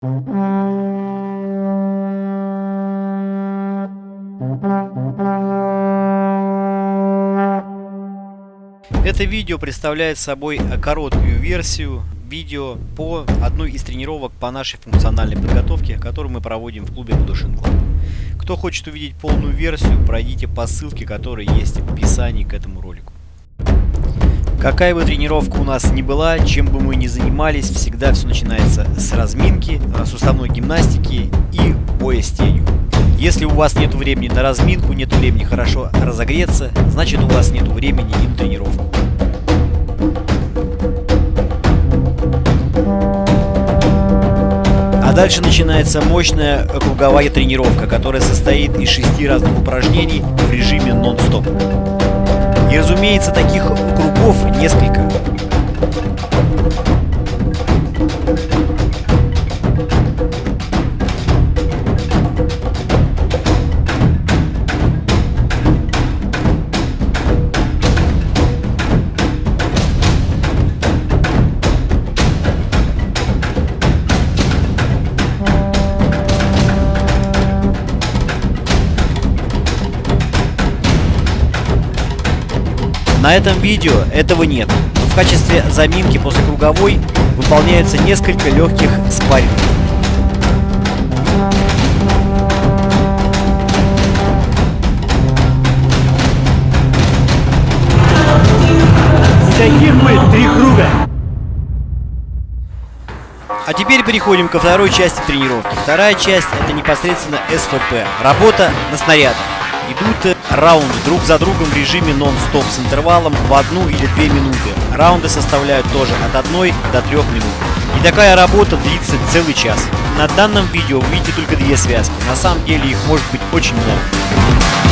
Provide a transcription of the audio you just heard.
Это видео представляет собой короткую версию видео по одной из тренировок по нашей функциональной подготовке, которую мы проводим в клубе Budushin Club. Кто хочет увидеть полную версию, пройдите по ссылке, которая есть в описании к этому ролику. Какая бы тренировка у нас ни была, чем бы мы ни занимались, всегда все начинается с разминки, суставной гимнастики и боя с тенью. Если у вас нет времени на разминку, нет времени хорошо разогреться, значит у вас нет времени и на тренировку. А дальше начинается мощная круговая тренировка, которая состоит из шести разных упражнений в режиме нон-стоп. И разумеется, таких кругов несколько. На этом видео этого нет, но в качестве заминки после круговой выполняются несколько легких спаррингов. Таких мы три круга. А теперь переходим ко второй части тренировки. Вторая часть это непосредственно СФП. Работа на снарядах идут раунды друг за другом в режиме нон-стоп с интервалом в одну или две минуты. Раунды составляют тоже от 1 до 3 минут. И такая работа длится целый час. На данном видео вы видите только две связки, на самом деле их может быть очень много.